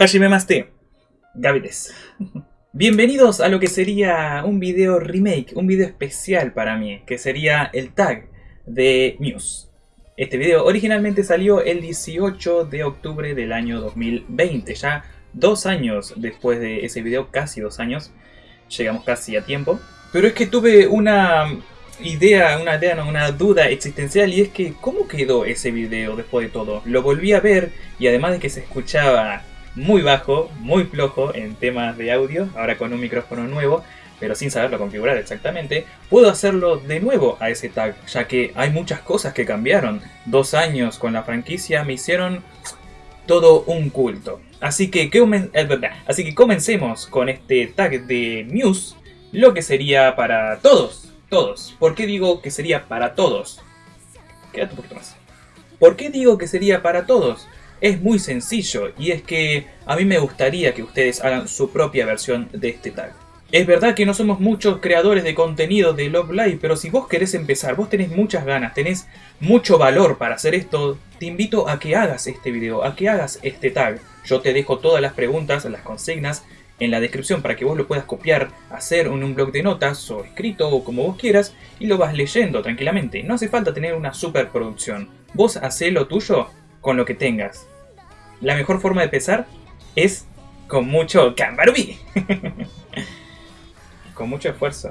Hajime Maste, Gavides. Bienvenidos a lo que sería un video remake, un video especial para mí, que sería el tag de Muse. Este video originalmente salió el 18 de octubre del año 2020, ya dos años después de ese video, casi dos años, llegamos casi a tiempo. Pero es que tuve una idea, una idea, no, una duda existencial y es que ¿cómo quedó ese video después de todo? Lo volví a ver y además de que se escuchaba muy bajo, muy flojo en temas de audio, ahora con un micrófono nuevo, pero sin saberlo configurar exactamente, puedo hacerlo de nuevo a ese tag, ya que hay muchas cosas que cambiaron. Dos años con la franquicia me hicieron todo un culto. Así que, eh, así que comencemos con este tag de Muse, lo que sería para todos, todos. ¿Por qué digo que sería para todos? Quédate un poquito más. ¿Por qué digo que sería para todos? Es muy sencillo y es que a mí me gustaría que ustedes hagan su propia versión de este tag. Es verdad que no somos muchos creadores de contenido de Love Live, pero si vos querés empezar, vos tenés muchas ganas, tenés mucho valor para hacer esto, te invito a que hagas este video, a que hagas este tag. Yo te dejo todas las preguntas, las consignas en la descripción para que vos lo puedas copiar, hacer en un blog de notas o escrito o como vos quieras y lo vas leyendo tranquilamente. No hace falta tener una superproducción. Vos hacé lo tuyo con lo que tengas. La mejor forma de empezar es con mucho Gambarubi. con mucho esfuerzo.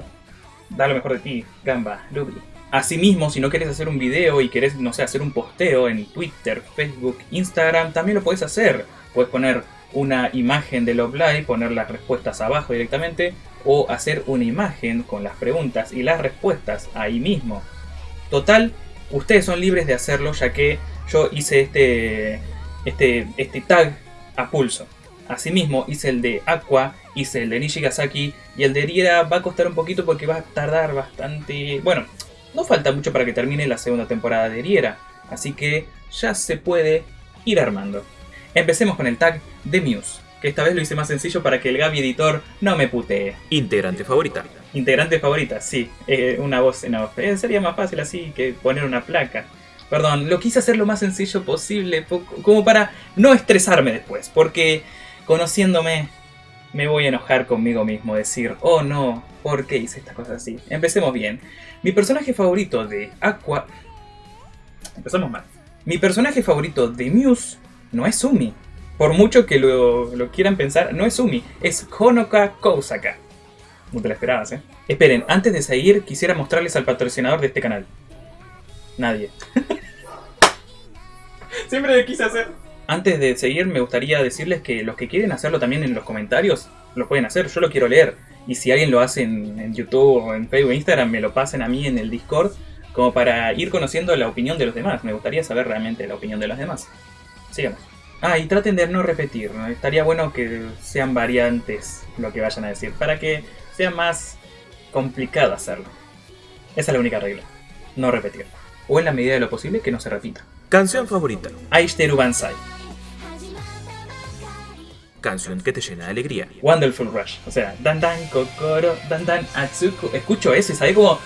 Da lo mejor de ti, Gamba, Ruby. Asimismo, si no quieres hacer un video y querés, no sé, hacer un posteo en Twitter, Facebook, Instagram, también lo puedes hacer. Puedes poner una imagen de Love Live, poner las respuestas abajo directamente, o hacer una imagen con las preguntas y las respuestas ahí mismo. Total, ustedes son libres de hacerlo ya que yo hice este, este, este tag a pulso. Asimismo hice el de Aqua, hice el de Nishigasaki y el de Riera va a costar un poquito porque va a tardar bastante... Bueno, no falta mucho para que termine la segunda temporada de Riera, así que ya se puede ir armando. Empecemos con el tag de Muse, que esta vez lo hice más sencillo para que el Gaby editor no me putee. Integrante favorita. Integrante favorita, sí, eh, una voz en off. Eh, sería más fácil así que poner una placa. Perdón, lo quise hacer lo más sencillo posible, como para no estresarme después, porque conociéndome me voy a enojar conmigo mismo, decir, oh no, ¿por qué hice estas cosas así? Empecemos bien. Mi personaje favorito de Aqua... Empezamos mal. Mi personaje favorito de Muse no es Umi. Por mucho que lo, lo quieran pensar, no es Umi, es Honoka Kousaka. No te la esperabas, ¿eh? Esperen, antes de seguir, quisiera mostrarles al patrocinador de este canal. Nadie. Siempre lo quise hacer. Antes de seguir, me gustaría decirles que los que quieren hacerlo también en los comentarios, lo pueden hacer, yo lo quiero leer. Y si alguien lo hace en, YouTube o en Facebook o Instagram, me lo pasen a mí en el Discord, como para ir conociendo la opinión de los demás. Me gustaría saber realmente la opinión de los demás. Sigamos. Ah, y traten de no repetir, estaría bueno que sean variantes lo que vayan a decir, para que sea más complicado hacerlo. Esa es la única regla, no repetir. O en la medida de lo posible que no se repita. Canción favorita. Aishiteru Bansai. Canción que te llena de alegría. Wonderful Rush. O sea, dan dan kokoro, dan dan atsuku. Escucho eso y sabes como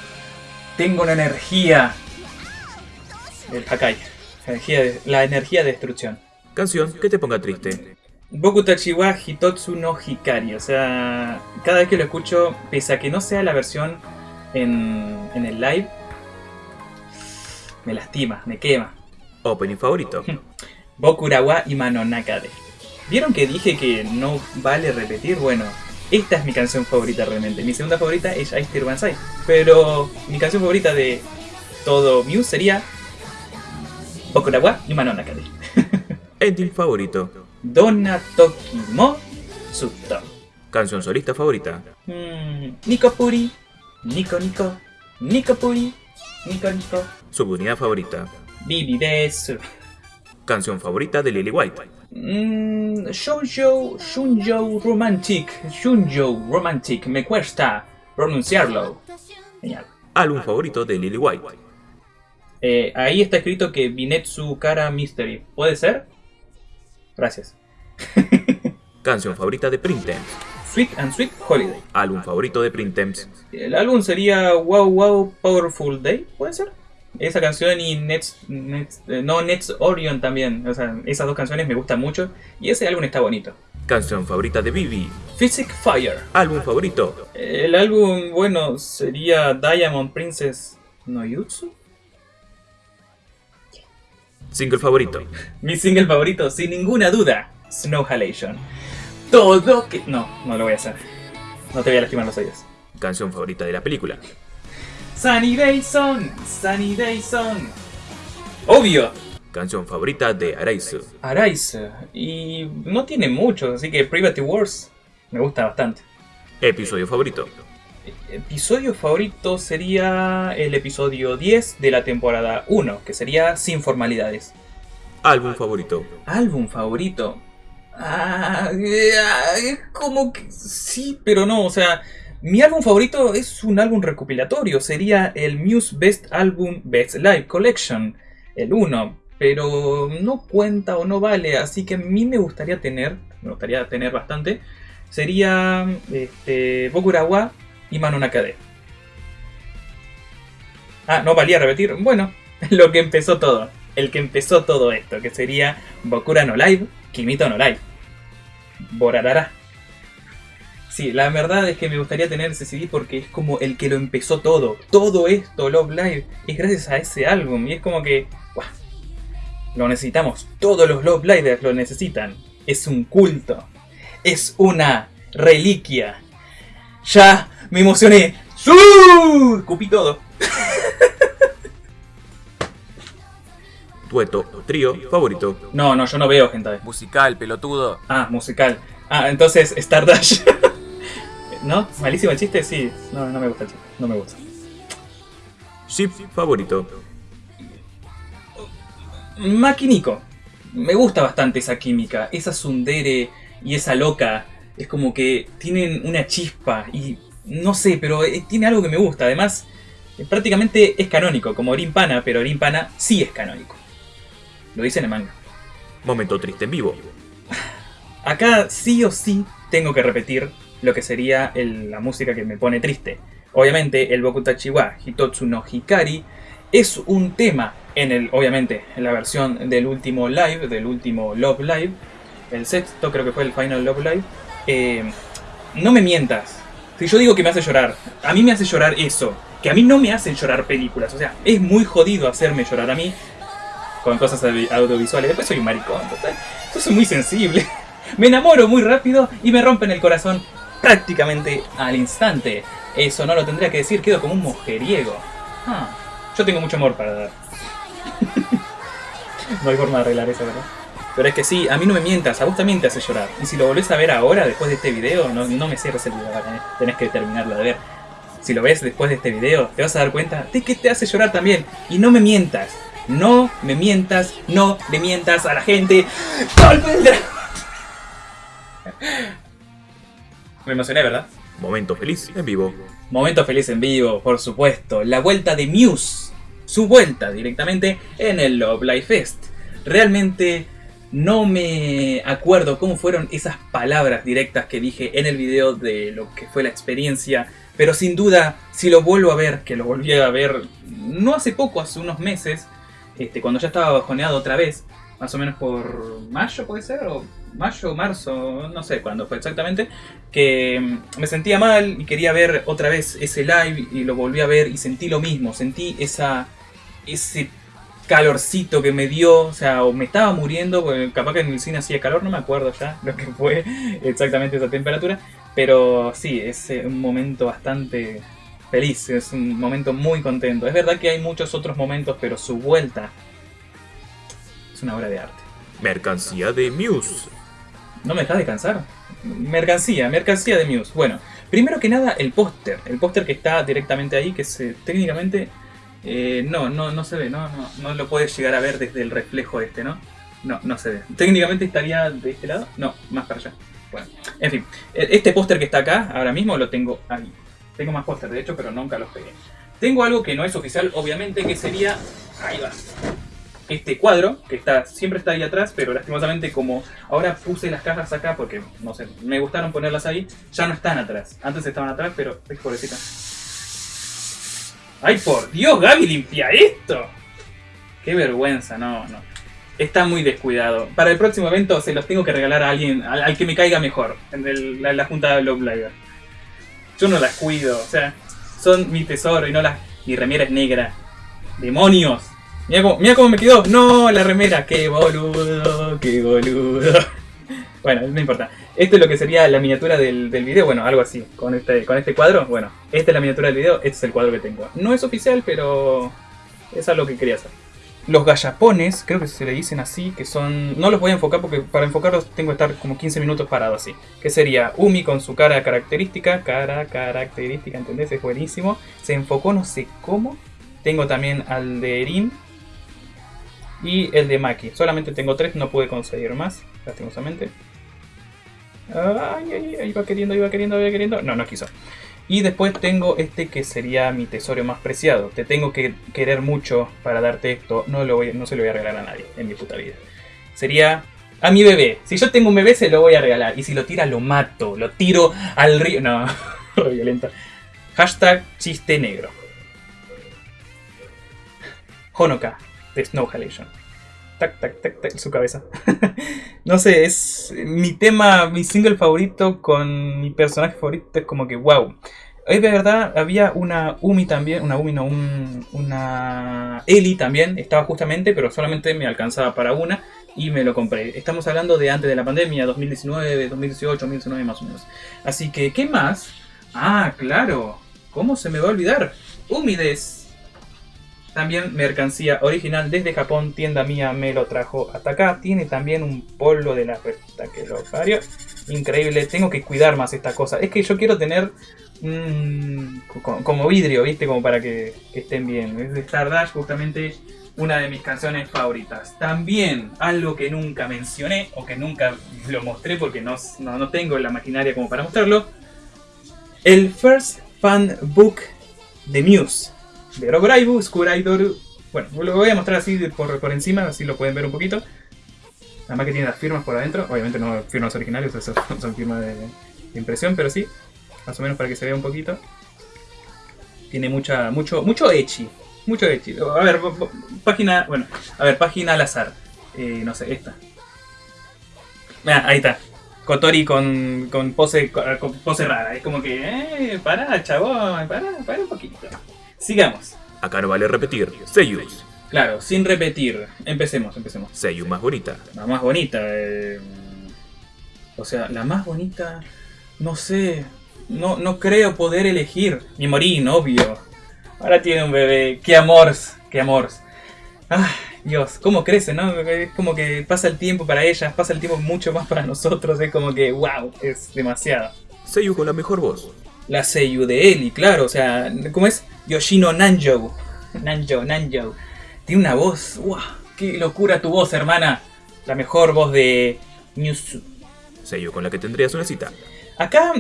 tengo una energía. El Hakai. Energía de, la energía de destrucción. Canción que te ponga triste. Boku Tachiwa Hitotsu no Hikari. O sea, cada vez que lo escucho, pese a que no sea la versión en, en el live, me lastima, me quema. Opening favorito. Bokurawa y Manonakade. ¿Vieron que dije que no vale repetir? Bueno, esta es mi canción favorita realmente. Mi segunda favorita es Ice Bansai. Pero mi canción favorita de todo Muse sería Bokurawa y Manonakade. Ending favorito. Donna Tokimo Sutto. Canción solista favorita. Mm, Nico Puri. Nico Nico. Nico Puri. Nico Nico. Subunidad favorita. Bibi Desu. Canción favorita de Lily White. Mmm. Shoujo. Shunjo Romantic. Shunjo Romantic. Me cuesta pronunciarlo. Genial. Álbum favorito de Lily White. Eh, ahí está escrito que Binetsu Kara Mystery. ¿Puede ser? Gracias. Canción favorita de Printemps. Sweet and Sweet Holiday. Álbum favorito de Printemps. El álbum sería Wow Wow Powerful Day, ¿puede ser? Esa canción y Nets, Nets eh, no Nets Orion también, o sea, esas dos canciones me gustan mucho y ese álbum está bonito. Canción favorita de Vivi. Physic Fire. Álbum favorito. El álbum, bueno, sería Diamond Princess no Yutsu. Single favorito. Mi single favorito, sin ninguna duda, Snow Halation. Todo que... No, no lo voy a hacer. No te voy a lastimar los oídos. Canción favorita de la película. Sunny Day Sun, Sunny Day Sun. Obvio, Canción favorita de Araizu. Arise. Y no tiene mucho, así que Private Wars me gusta bastante. Episodio favorito. Episodio favorito sería el episodio 10 de la temporada 1, que sería Sin Formalidades. Álbum favorito. Álbum favorito. Ah, eh, como que sí, pero no, o sea, mi álbum favorito es un álbum recopilatorio, sería el Muse Best Album Best Live Collection, el 1, pero no cuenta o no vale, así que a mí me gustaría tener, me gustaría tener bastante, sería este, Bokurawa y Mano Nakade. Ah, no valía repetir, bueno, lo que empezó todo, el que empezó todo esto, que sería Bokura no Live, Kimito no Live, Borarara. Sí, la verdad es que me gustaría tener ese CD porque es como el que lo empezó todo. Todo esto, Love Live, es gracias a ese álbum. Y es como que. Lo necesitamos. Todos los Love Livers lo necesitan. Es un culto. Es una reliquia. Ya me emocioné. ¡Su! Cupí todo. Dueto o trío favorito. No, no, yo no veo gente. Musical, pelotudo. Ah, musical. Ah, entonces Stardust. ¿No? ¿Malísimo el chiste? Sí. No, no me gusta el chiste. No me gusta. Ship favorito. Maquinico. Me gusta bastante esa química. Esa sundere y esa loca. Es como que tienen una chispa. Y no sé, pero eh, tiene algo que me gusta. Además, eh, prácticamente es canónico. Como Orimpana, pero Orimpana sí es canónico. Lo dice en el manga. Momento triste en vivo. Acá sí o sí tengo que repetir lo que sería la música que me pone triste. Obviamente el Bokutachi wa Hitotsu no Hikari es un tema en el, obviamente, en la versión del último live, del último Love Live, el sexto creo que fue el Final Love Live. Eh, no me mientas. Si yo digo que me hace llorar, a mí me hace llorar eso. Que a mí no me hacen llorar películas. O sea, es muy jodido hacerme llorar a mí con cosas audio- audiovisuales. Después soy un maricón, total. Soy muy sensible. Me enamoro muy rápido y me rompen el corazón prácticamente al instante. Eso no lo tendría que decir, quedo como un mujeriego. Ah, yo tengo mucho amor para dar. no hay forma de arreglar eso, ¿verdad? Pero es que sí, a mí no me mientas, a vos también te hace llorar. Y si lo volvés a ver ahora, después de este video, no, no me cierres el video, ¿eh? tenés que terminarlo de ver. Si lo ves después de este video, te vas a dar cuenta de que te hace llorar también. Y no me mientas, no me mientas, no le mientas a la gente. ¡Golpe! Me emocioné, ¿verdad? Momento feliz en vivo. Momento feliz en vivo, por supuesto. La vuelta de Muse. Su vuelta directamente en el Love Life Fest. Realmente no me acuerdo cómo fueron esas palabras directas que dije en el video de lo que fue la experiencia. Pero sin duda, si lo vuelvo a ver, que lo volví a ver no hace poco, hace unos meses, este, cuando ya estaba bajoneado otra vez, más o menos por mayo puede ser, o mayo marzo, no sé cuándo fue exactamente, que mm, me sentía mal y quería ver otra vez ese live y lo volví a ver y sentí lo mismo, sentí esa ese calorcito que me dio, o sea, o me estaba muriendo, capaz que en el cine hacía calor, no me acuerdo ya lo que fue exactamente esa temperatura, pero sí, es eh, un momento bastante feliz, es un momento muy contento. Es verdad que hay muchos otros momentos, pero su vuelta es una obra de arte. Mercancía de Muse. ¿No me dejas descansar? Mercancía, mercancía de Muse. Bueno, primero que nada, el póster. El póster que está directamente ahí, que se, técnicamente eh, no, no, no se ve, no, no, no lo puedes llegar a ver desde el reflejo este, ¿no? No, no se ve. Técnicamente estaría de este lado. No, más para allá. Bueno, en fin. e- Este póster que está acá, ahora mismo lo tengo ahí. Tengo más póster, de hecho, pero nunca los pegué. Tengo algo que no es oficial, obviamente, que sería... Ahí va este cuadro, que está siempre está ahí atrás, pero lastimosamente como ahora puse las cajas acá porque, no sé, me gustaron ponerlas ahí, ya no están atrás. Antes estaban atrás, pero... ¡Ay, pobrecita! ¡Ay, por Dios, Gaby, limpia esto! ¡Qué vergüenza! No, no. está muy descuidado. Para el próximo evento se los tengo que regalar a alguien, al, que me caiga mejor, en la, junta de Love. Yo no las cuido, o sea, son mi tesoro y no las... Mi remera es negra. ¡Demonios! Mira cómo, mira cómo me quedó. No, la remera. ¡Qué boludo! ¡Qué boludo! Bueno, no importa. Esto es lo que sería la miniatura del, del video. Bueno, algo así. Con este, con este cuadro. Bueno, esta es la miniatura del video. Este es el cuadro que tengo. No es oficial, pero es algo que quería hacer. Los gallapones, creo que se le dicen así, que son... No los voy a enfocar porque para enfocarlos tengo que estar como 15 minutos parado así. Que sería Umi con su cara característica. Cara característica, ¿entendés? Es buenísimo. Se enfocó no sé cómo. Tengo también al de Erin. Y el de Maki. Solamente tengo tres, no pude conseguir más, lastimosamente. Ay, ay, ay, iba queriendo, iba queriendo, iba queriendo. No, no quiso. Y después tengo este que sería mi tesoro más preciado. Te tengo que querer mucho para darte esto. No, lo voy, no se lo voy a regalar a nadie en mi puta vida. Sería a mi bebé. Si yo tengo un bebé, se lo voy a regalar. Y si lo tira, lo mato. Lo tiro al río. No, re violento. Hashtag chiste negro. Honoka de Snow Halation. Tac, tac, tac, tac, su cabeza. no sé, es mi tema, mi single favorito con mi personaje favorito. Es como que, wow. Es de verdad, había una Umi también, una Umi, no, un- una Eli también, estaba justamente, pero solamente me alcanzaba para una y me lo compré. Estamos hablando de antes de la pandemia, 2019, 2018, 2019 más o menos. Así que, ¿qué más? Ah, claro, ¿cómo se me va a olvidar? Humides. También mercancía original desde Japón, tienda mía me lo trajo hasta acá. Tiene también un polvo de la recta que lo parió. Increíble, tengo que cuidar más esta cosa. Es que yo quiero tener co- como vidrio, ¿viste? Como para que, que estén bien. Es de Stardust, justamente una de mis canciones favoritas. También algo que nunca mencioné o que nunca lo mostré porque no, no, no tengo la maquinaria como para mostrarlo. El First Fan Book de Muse. De Roguraibu, Skuraidoru. Bueno, lo voy a mostrar así por, por encima, así lo pueden ver un poquito. Además que tiene las firmas por adentro. Obviamente no firmas originales, eso son firmas de, impresión, pero sí. Más o menos para que se vea un poquito. Tiene mucha, mucho, mucho echi. Mucho echi. A ver, página, bueno, a ver, página al azar. Eh, no sé, esta. Ah, ahí está. Kotori con, con pose con pose rara. Es como que, eh, pará, chabón, pará, pará un poquito. Sigamos. Acá no vale repetir. Seiyus. Claro, sin repetir. Empecemos, empecemos. Seiyu más bonita. La más bonita. eh, o sea, la más bonita. No sé. No, no creo poder elegir. Mi Morín, obvio. Ahora tiene un bebé. Qué amors. Qué amors. Ah, Dios, cómo crece, ¿no? Es como que pasa el tiempo para ellas, pasa el tiempo mucho más para nosotros. Es como que, wow, es demasiado. Seiyu con la mejor voz. La Seiyu de Eli, claro, o sea, ¿cómo es? Yoshino Nanjo. Nanjo, Nanjo. Tiene una voz, ¡wow! ¡Qué locura tu voz, hermana! La mejor voz de Mewtwo. Seiyu con la que tendrías una cita. Acá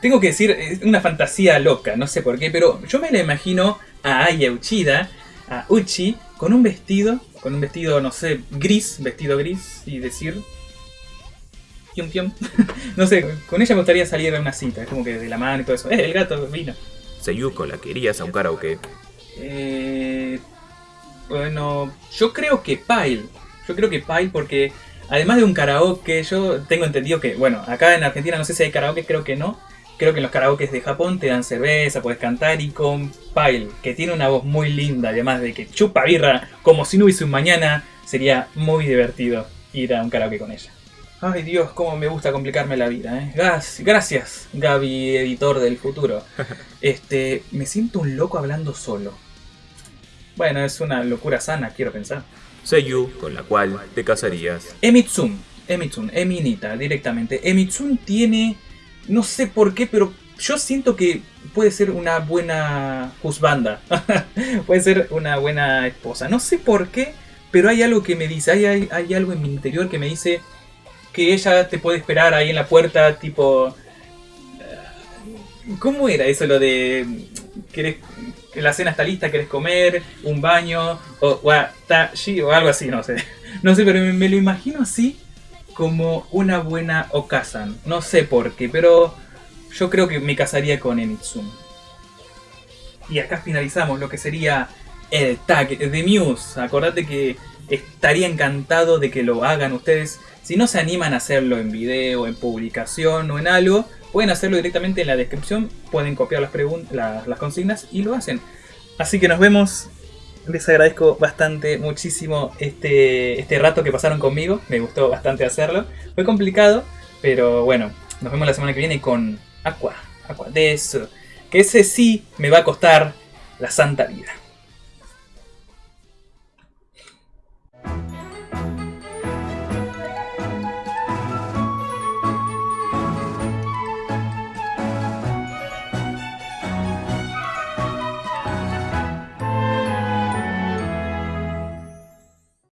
tengo que decir, es una fantasía loca, no sé por qué, pero yo me la imagino a Aya Uchida, a Uchi, con un vestido, con un vestido, no sé, gris, vestido gris, y decir... Pium, pium. no sé, con ella me gustaría salir a una cita, es como que de la mano y todo eso. ¡Eh, el gato vino! Seiyu con la que irías a un karaoke. Eh, bueno, yo creo que Pile. Yo creo que Pile porque además de un karaoke, yo tengo entendido que, bueno, acá en Argentina no sé si hay karaoke, creo que no. Creo que en los karaokes de Japón te dan cerveza, puedes cantar y con Pile, que tiene una voz muy linda, además de que chupa birra como si no hubiese un mañana, sería muy divertido ir a un karaoke con ella. Ay Dios, cómo me gusta complicarme la vida, ¿eh? Gas- Gracias, Gaby, editor del futuro. Este, me siento un loco hablando solo. Bueno, es una locura sana, quiero pensar. Seiyu con la cual te casarías. Emitsun, Emitsun, Eminita, directamente. Emitsun tiene, no sé por qué, pero yo siento que puede ser una buena husbanda. puede ser una buena esposa. No sé por qué, pero hay algo que me dice, hay, hay, hay algo en mi interior que me dice que ella te puede esperar ahí en la puerta, tipo... ¿Cómo era eso lo de... ¿Querés, que la cena está lista, querés comer, un baño, o watashi, o algo así, no sé. No sé, pero me, lo imagino así como una buena Okazan. No sé por qué, pero yo creo que me casaría con Emitsun. Y acá finalizamos lo que sería el tag de Muse. Acordate que estaría encantado de que lo hagan ustedes. Si no se animan a hacerlo en video, en publicación o en algo, pueden hacerlo directamente en la descripción, pueden copiar las, las, las consignas y lo hacen. Así que nos vemos. Les agradezco bastante, muchísimo este, este rato que pasaron conmigo. Me gustó bastante hacerlo. Fue complicado, pero bueno, nos vemos la semana que viene con Aqua. Aqua de eso. Que ese sí me va a costar la santa vida.